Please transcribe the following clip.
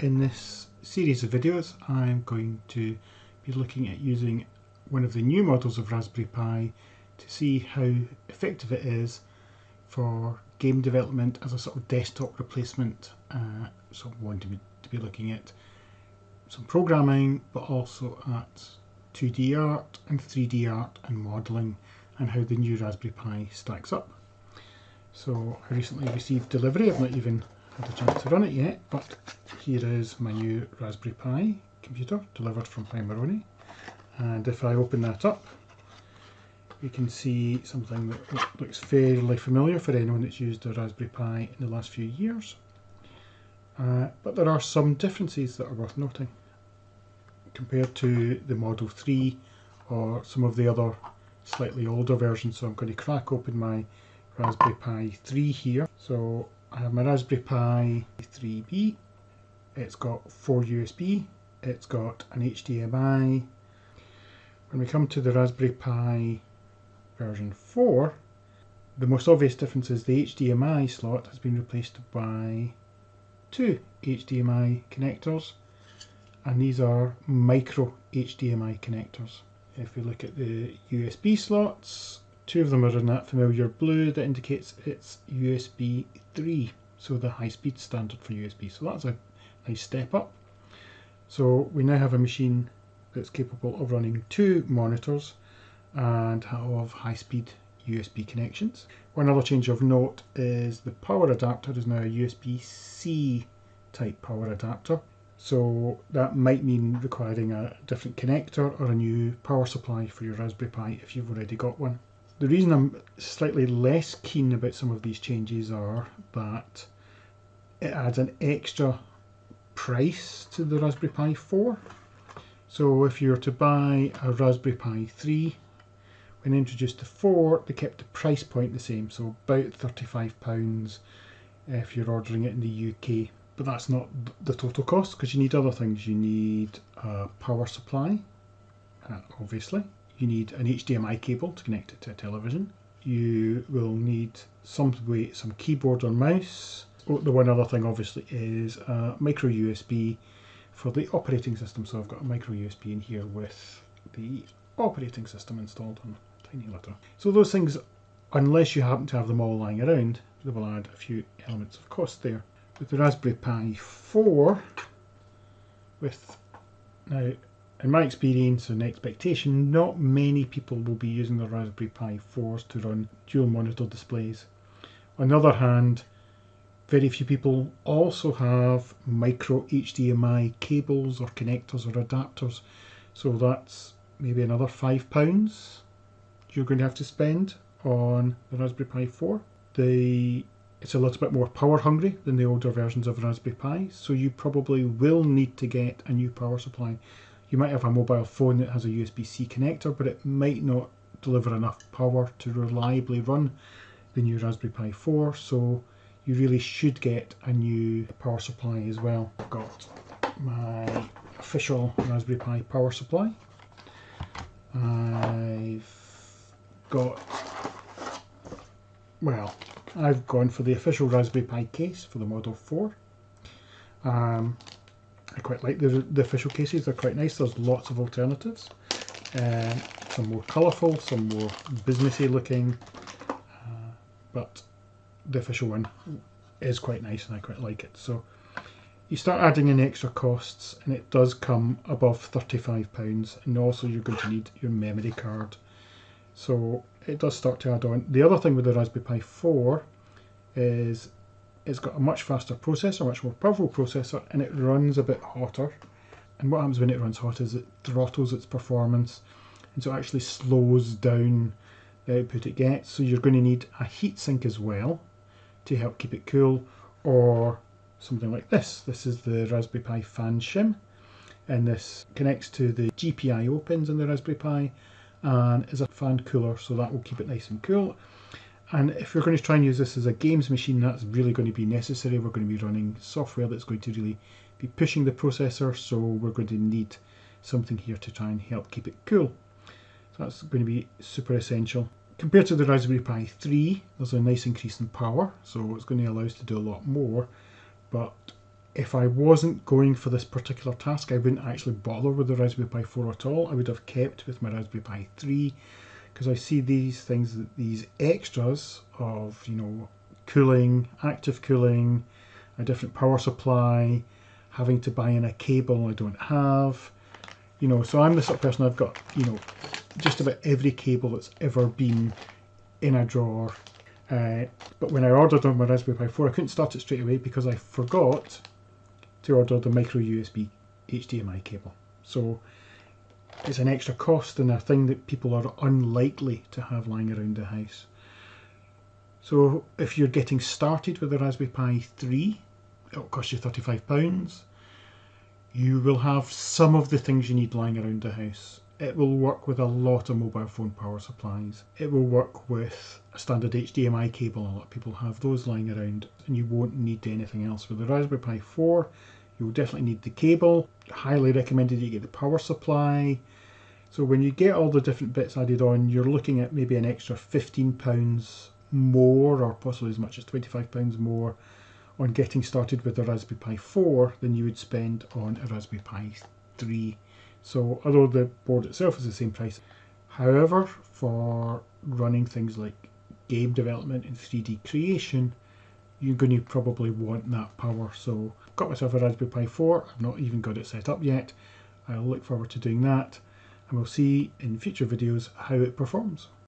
In this series of videos I'm going to be looking at using one of the new models of Raspberry Pi to see how effective it is for game development as a sort of desktop replacement. Uh, so I'm going to be, to be looking at some programming but also at 2D art and 3D art and modelling and how the new Raspberry Pi stacks up. So I recently received delivery, I've not even had a chance to run it yet, but here is my new Raspberry Pi computer delivered from Pimoroni. And if I open that up, we can see something that looks fairly familiar for anyone that's used a Raspberry Pi in the last few years. Uh, but there are some differences that are worth noting compared to the Model 3 or some of the other slightly older versions. So I'm going to crack open my Raspberry Pi 3 here. So I have my Raspberry Pi 3B. It's got four USB. It's got an HDMI. When we come to the Raspberry Pi version 4, the most obvious difference is the HDMI slot has been replaced by two HDMI connectors and these are micro HDMI connectors. If we look at the USB slots, Two of them are in that familiar blue that indicates it's USB 3, so the high speed standard for USB. So that's a nice step up. So we now have a machine that's capable of running two monitors and of high speed USB connections. One other change of note is the power adapter is now a USB-C type power adapter. So that might mean requiring a different connector or a new power supply for your Raspberry Pi if you've already got one. The reason I'm slightly less keen about some of these changes are that it adds an extra price to the Raspberry Pi 4. So if you were to buy a Raspberry Pi 3, when introduced to 4, they kept the price point the same, so about £35 if you're ordering it in the UK. But that's not the total cost because you need other things. You need a power supply, uh, obviously you need an HDMI cable to connect it to a television. You will need some way, some keyboard or mouse. Oh, the one other thing obviously is a micro USB for the operating system. So I've got a micro USB in here with the operating system installed on tiny letter. So those things, unless you happen to have them all lying around, they will add a few elements of cost there. With the Raspberry Pi 4, with now in my experience and expectation, not many people will be using the Raspberry Pi 4s to run dual monitor displays. On the other hand, very few people also have micro HDMI cables or connectors or adapters. So that's maybe another £5 you're going to have to spend on the Raspberry Pi 4. The it's a little bit more power hungry than the older versions of Raspberry Pi, so you probably will need to get a new power supply you might have a mobile phone that has a USB-C connector, but it might not deliver enough power to reliably run the new Raspberry Pi 4, so you really should get a new power supply as well. I've got my official Raspberry Pi power supply. I've got, well, I've gone for the official Raspberry Pi case for the Model 4. Um, I quite like the, the official cases, they're quite nice. There's lots of alternatives. Uh, some more colourful, some more businessy looking, uh, but the official one is quite nice and I quite like it. So you start adding in extra costs and it does come above £35 and also you're going to need your memory card. So it does start to add on. The other thing with the Raspberry Pi 4 is it's got a much faster processor, much more powerful processor, and it runs a bit hotter. And what happens when it runs hot is it throttles its performance, and so it actually slows down the output it gets. So you're going to need a heatsink as well to help keep it cool, or something like this. This is the Raspberry Pi fan shim, and this connects to the GPIO pins in the Raspberry Pi, and is a fan cooler, so that will keep it nice and cool. And if we're going to try and use this as a games machine, that's really going to be necessary. We're going to be running software that's going to really be pushing the processor, so we're going to need something here to try and help keep it cool. So that's going to be super essential. Compared to the Raspberry Pi 3, there's a nice increase in power, so it's going to allow us to do a lot more, but if I wasn't going for this particular task, I wouldn't actually bother with the Raspberry Pi 4 at all. I would have kept with my Raspberry Pi 3 because I see these things, these extras of, you know, cooling, active cooling, a different power supply, having to buy in a cable I don't have. You know, so I'm the sort of person I've got, you know, just about every cable that's ever been in a drawer. Uh, but when I ordered on my Raspberry Pi 4, I couldn't start it straight away because I forgot to order the micro USB HDMI cable. So it's an extra cost and a thing that people are unlikely to have lying around the house. So if you're getting started with the Raspberry Pi 3, it'll cost you £35. You will have some of the things you need lying around the house. It will work with a lot of mobile phone power supplies. It will work with a standard HDMI cable. A lot of people have those lying around and you won't need anything else. With the Raspberry Pi 4, you'll definitely need the cable. Highly recommended you get the power supply. So when you get all the different bits added on, you're looking at maybe an extra £15 more or possibly as much as £25 more on getting started with the Raspberry Pi 4 than you would spend on a Raspberry Pi 3. So although the board itself is the same price, however, for running things like game development and 3D creation, you're going to probably want that power. So I've got myself a Raspberry Pi 4, I've not even got it set up yet. I'll look forward to doing that and we'll see in future videos how it performs.